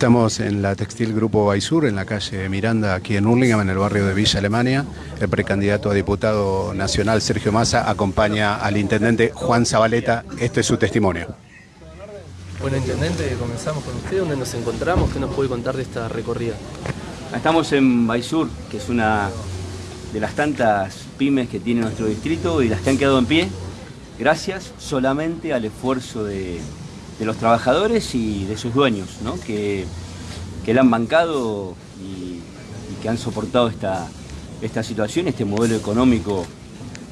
Estamos en la Textil Grupo Baisur, en la calle Miranda, aquí en Hurlingham, en el barrio de Villa Alemania. El precandidato a diputado nacional Sergio Massa acompaña al intendente Juan Zabaleta. Este es su testimonio. Bueno, intendente, comenzamos con usted. ¿Dónde nos encontramos? ¿Qué nos puede contar de esta recorrida? Estamos en Baisur, que es una de las tantas pymes que tiene nuestro distrito y las que han quedado en pie gracias solamente al esfuerzo de, de los trabajadores y de sus dueños, ¿no? que, que la han bancado y, que han soportado esta, esta situación, este modelo económico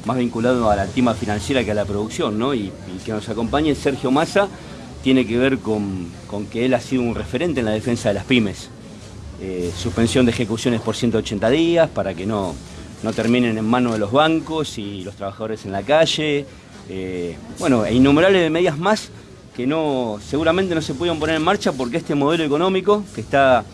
más vinculado a la activa financiera que a la producción, ¿no? y, que nos acompañe Sergio Massa tiene que ver con, con, que él ha sido un referente en la defensa de las pymes. Eh, suspensión de ejecuciones por 180 días para que no, no terminen en manos de los bancos y los trabajadores en la calle. Eh, bueno, e innumerables medidas más que no, seguramente no se pudieron poner en marcha porque este modelo económico que está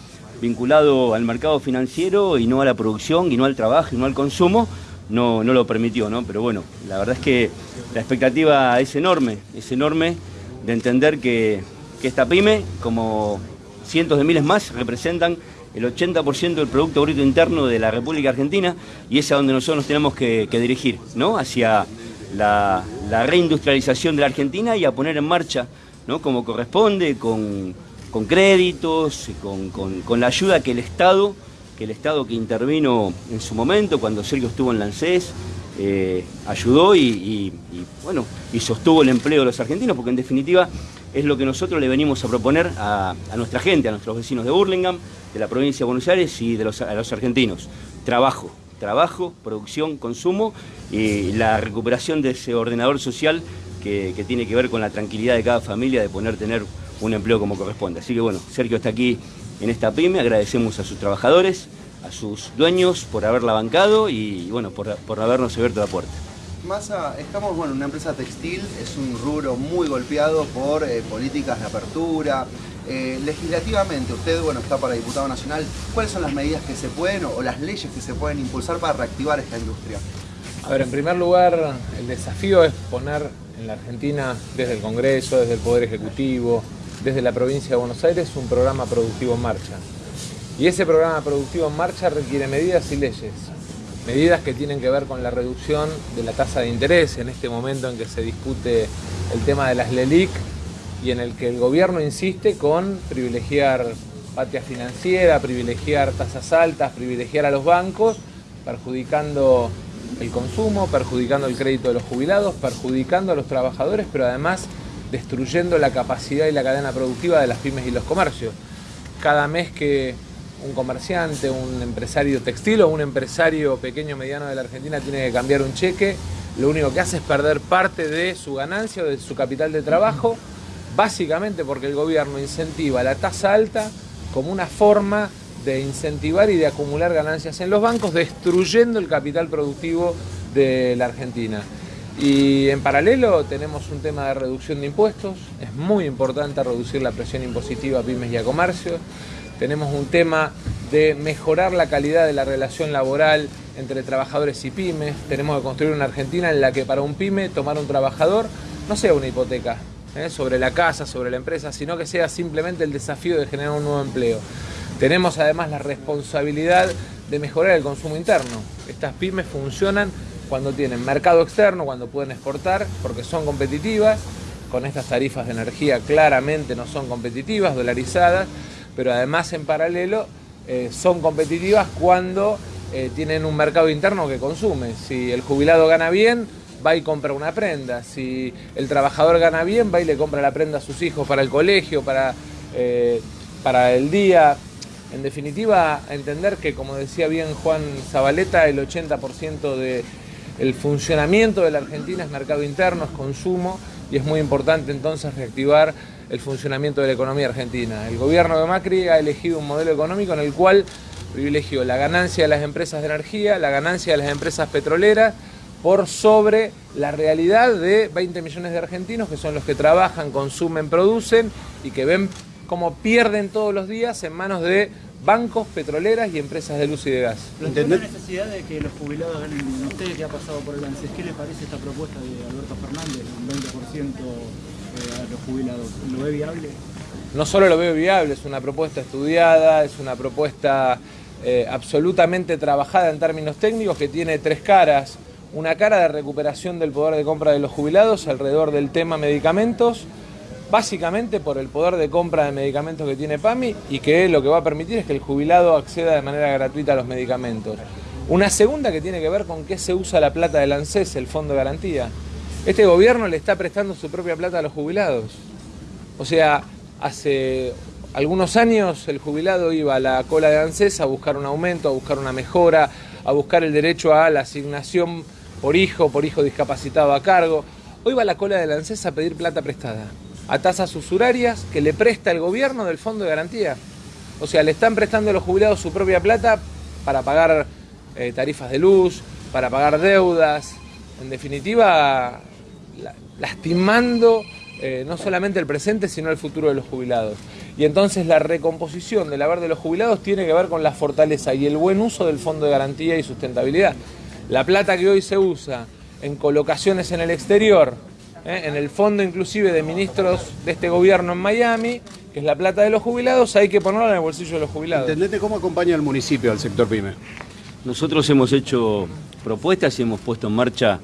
vinculado al mercado financiero y no a la producción y no al trabajo y no al consumo, no, no lo permitió, ¿no? Pero bueno, la verdad es que la expectativa es enorme, es enorme de entender que, esta pyme, como cientos de miles más, representan el 80% del Producto Bruto Interno de la República Argentina y es a donde nosotros nos tenemos que, que dirigir, ¿no? Hacia la, reindustrialización de la Argentina y a poner en marcha, ¿no? como corresponde, con, créditos, con, la ayuda que el Estado, que el Estado que intervino en su momento, cuando Sergio estuvo en la eh, ayudó y, bueno, y sostuvo el empleo de los argentinos, porque en definitiva es lo que nosotros le venimos a proponer a, nuestra gente, a nuestros vecinos de Burlingame, de la provincia de Buenos Aires y de los, a los argentinos. Trabajo, trabajo, producción, consumo y la recuperación de ese ordenador social que, tiene que ver con la tranquilidad de cada familia de poder tener un empleo como corresponde. Así que bueno, Sergio está aquí en esta pyme, agradecemos a sus trabajadores, a sus dueños por haberla bancado y bueno, por, por habernos abierto la puerta. Massa, estamos bueno, en una empresa textil, es un rubro muy golpeado por eh, políticas de apertura, eh, legislativamente, usted bueno, está para diputado nacional, ¿cuáles son las medidas que se pueden o, las leyes que se pueden impulsar para reactivar esta industria? A ver, en primer lugar, el desafío es poner en la Argentina, desde el Congreso, desde el Poder Ejecutivo, desde la provincia de Buenos Aires, un programa productivo en marcha. Y ese programa productivo en marcha requiere medidas y leyes. Medidas que tienen que ver con la reducción de la tasa de interés en este momento en que se discute el tema de las LELIC y en el que el gobierno insiste con privilegiar patria financiera, privilegiar tasas altas, privilegiar a los bancos, perjudicando el consumo, perjudicando el crédito de los jubilados, perjudicando a los trabajadores, pero además destruyendo la capacidad y la cadena productiva de las pymes y los comercios. Cada mes que un comerciante, un empresario textil o un empresario pequeño o mediano de la Argentina tiene que cambiar un cheque, lo único que hace es perder parte de su ganancia o de su capital de trabajo básicamente porque el gobierno incentiva la tasa alta como una forma de incentivar y de acumular ganancias en los bancos, destruyendo el capital productivo de la Argentina. Y en paralelo tenemos un tema de reducción de impuestos, es muy importante reducir la presión impositiva a pymes y a comercios. Tenemos un tema de mejorar la calidad de la relación laboral entre trabajadores y pymes. Tenemos que construir una Argentina en la que para un pyme tomar un trabajador no sea una hipoteca, ¿eh? sobre la casa, sobre la empresa, sino que sea simplemente el desafío de generar un nuevo empleo. Tenemos además la responsabilidad de mejorar el consumo interno. Estas pymes funcionan cuando tienen mercado externo, cuando pueden exportar, porque son competitivas. Con estas tarifas de energía claramente no son competitivas, dolarizadas, pero además en paralelo eh, son competitivas cuando eh, tienen un mercado interno que consume. Si el jubilado gana bien, va y compra una prenda. Si el trabajador gana bien, va y le compra la prenda a sus hijos para el colegio, para, eh, para el día. En definitiva, entender que, como decía bien Juan Zabaleta, el 80% del funcionamiento de la Argentina es mercado interno, es consumo, y es muy importante entonces reactivar el funcionamiento de la economía argentina. El gobierno de Macri ha elegido un modelo económico en el cual privilegió la ganancia de las empresas de energía, la ganancia de las empresas petroleras, por sobre la realidad de 20 millones de argentinos que son los que trabajan, consumen, producen y que ven cómo pierden todos los días en manos de bancos, petroleras y empresas de luz y de gas. ¿Plantea la necesidad de que los jubilados ganen usted que ha pasado por el ANSES? ¿Qué le parece esta propuesta de Alberto Fernández, un 20% eh, a los jubilados? ¿Lo ve viable? no solo lo veo viable, es una propuesta estudiada, es una propuesta eh, absolutamente trabajada en términos técnicos que tiene tres caras. Una cara de recuperación del poder de compra de los jubilados alrededor del tema medicamentos, básicamente por el poder de compra de medicamentos que tiene PAMI y que lo que va a permitir es que el jubilado acceda de manera gratuita a los medicamentos. Una segunda que tiene que ver con qué se usa la plata del ANSES, el Fondo de Garantía. Este gobierno le está prestando su propia plata a los jubilados. O sea, hace algunos años el jubilado iba a la cola de ANSES a buscar un aumento, a buscar una mejora, a buscar el derecho a la asignación por hijo, por hijo discapacitado a cargo. Hoy va a la cola de ANSES a pedir plata prestada, a tasas usurarias que le presta el gobierno del Fondo de Garantía. O sea, le están prestando a los jubilados su propia plata para pagar eh, tarifas de luz, para pagar deudas, en definitiva, lastimando eh, no solamente el presente, sino el futuro de los jubilados. Y entonces la recomposición del haber de los jubilados tiene que ver con la fortaleza y el buen uso del Fondo de Garantía y Sustentabilidad. La plata que hoy se usa en colocaciones en el exterior, eh, en el fondo inclusive de ministros de este gobierno en Miami, que es la plata de los jubilados, hay que ponerla en el bolsillo de los jubilados. ¿Entendete cómo acompaña el municipio al sector PYME? Nosotros hemos hecho propuestas y hemos puesto en marcha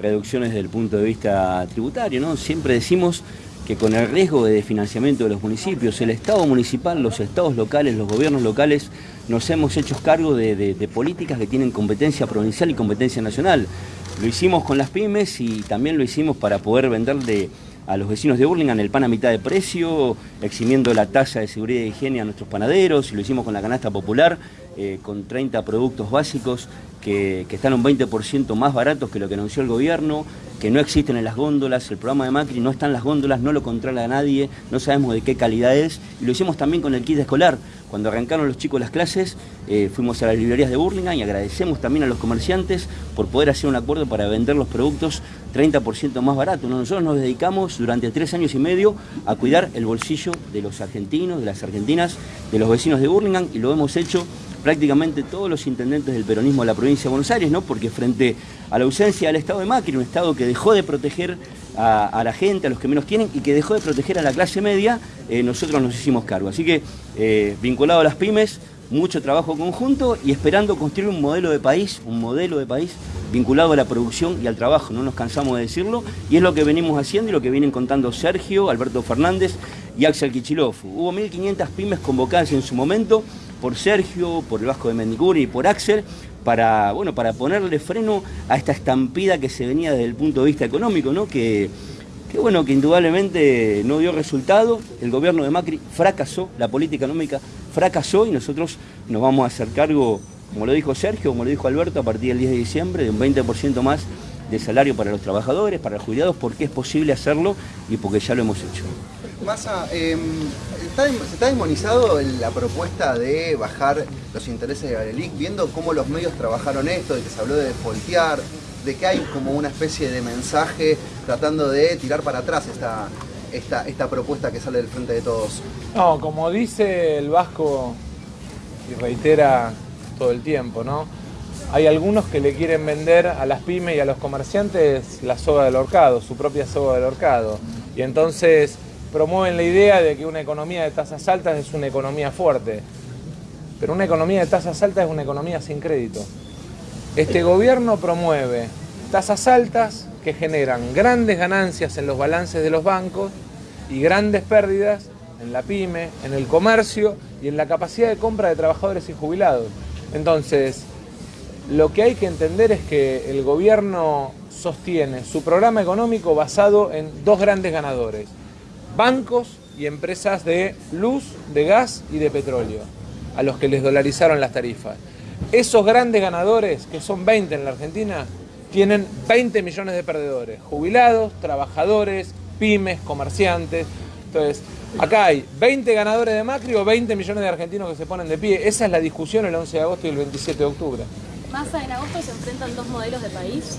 reducciones desde el punto de vista tributario. ¿no? Siempre decimos que con el riesgo de financiamiento de los municipios, el Estado municipal, los estados locales, los gobiernos locales, nos hemos hecho cargo de, políticas que tienen competencia provincial y competencia nacional. Lo hicimos con las pymes y también lo hicimos para poder venderle a los vecinos de Burlingame el pan a mitad de precio, eximiendo la tasa de seguridad e higiene a nuestros panaderos, y lo hicimos con la canasta popular, eh, con 30 productos básicos que, están un 20% más baratos que lo que anunció el gobierno, que no existen en las góndolas, el programa de Macri no está en las góndolas, no lo controla nadie, no sabemos de qué calidad es, y lo hicimos también con el kit escolar. Cuando arrancaron los chicos las clases, eh, fuimos a las librerías de Burlingame y agradecemos también a los comerciantes por poder hacer un acuerdo para vender los productos 30% más baratos. Nosotros nos dedicamos durante tres años y medio a cuidar el bolsillo de los argentinos, de las argentinas, de los vecinos de Burlingame y lo hemos hecho prácticamente todos los intendentes del peronismo de la provincia de Buenos Aires, ¿no? porque frente a la ausencia del Estado de Macri, un Estado que dejó de proteger a, la gente, a los que menos tienen, y que dejó de proteger a la clase media, eh, nosotros nos hicimos cargo. Así que, eh, vinculado a las pymes, mucho trabajo conjunto y esperando construir un modelo de país, un modelo de país vinculado a la producción y al trabajo, no nos cansamos de decirlo, y es lo que venimos haciendo y lo que vienen contando Sergio, Alberto Fernández y Axel Kichilov. Hubo 1.500 pymes convocadas en su momento, por Sergio, por el Vasco de Mendiguri y por Axel, para, bueno, para ponerle freno a esta estampida que se venía desde el punto de vista económico, ¿no? que, bueno, que indudablemente no dio resultado, el gobierno de Macri fracasó, la política económica fracasó y nosotros nos vamos a hacer cargo, como lo dijo Sergio, como lo dijo Alberto, a partir del 10 de diciembre, de un 20% más de salario para los trabajadores, para los jubilados, porque es posible hacerlo y porque ya lo hemos hecho. Massa, ¿se está demonizado la propuesta de bajar los intereses de Galelic, viendo cómo los medios trabajaron esto, de que se habló de voltear, de que hay como una especie de mensaje tratando de tirar para atrás esta, esta, esta propuesta que sale del frente de todos? No, como dice el Vasco y reitera todo el tiempo, ¿no? Hay algunos que le quieren vender a las pymes y a los comerciantes la soga del horcado, su propia soga del horcado. Y entonces promueven la idea de que una economía de tasas altas es una economía fuerte. Pero una economía de tasas altas es una economía sin crédito. Este gobierno promueve tasas altas que generan grandes ganancias en los balances de los bancos y grandes pérdidas en la pyme, en el comercio y en la capacidad de compra de trabajadores y jubilados. Entonces, lo que hay que entender es que el gobierno sostiene su programa económico basado en dos grandes ganadores, bancos y empresas de luz, de gas y de petróleo, a los que les dolarizaron las tarifas. Esos grandes ganadores, que son 20 en la Argentina, tienen 20 millones de perdedores, jubilados, trabajadores, pymes, comerciantes. Entonces, acá hay 20 ganadores de Macri o 20 millones de argentinos que se ponen de pie. Esa es la discusión el 11 de agosto y el 27 de octubre. ¿Massa en agosto se enfrentan dos modelos de país?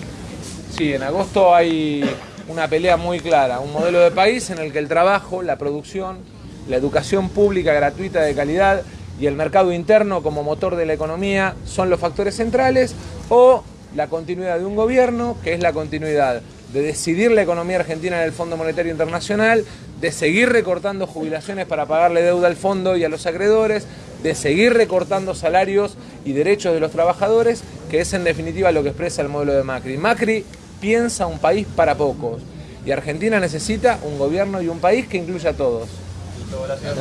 Sí, en agosto hay una pelea muy clara, un modelo de país en el que el trabajo, la producción, la educación pública gratuita de calidad y el mercado interno como motor de la economía son los factores centrales o la continuidad de un gobierno que es la continuidad de decidir la economía argentina en el Fondo Monetario Internacional, de seguir recortando jubilaciones para pagarle deuda al fondo y a los acreedores, de seguir recortando salarios y derechos de los trabajadores, que es en definitiva lo que expresa el modelo de Macri. Macri piensa un país para pocos. Y Argentina necesita un gobierno y un país que incluya a todos.